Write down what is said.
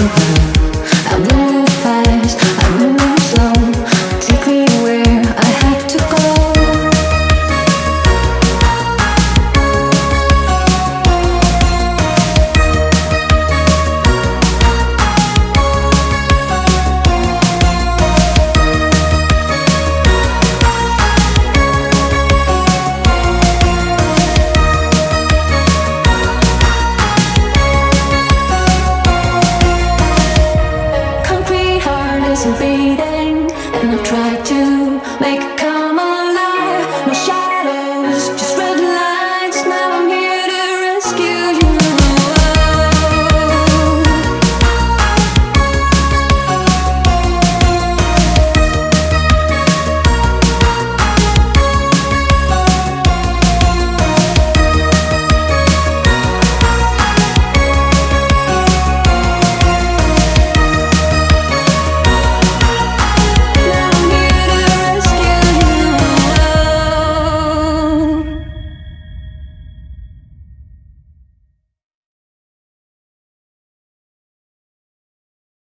around and I've tried to make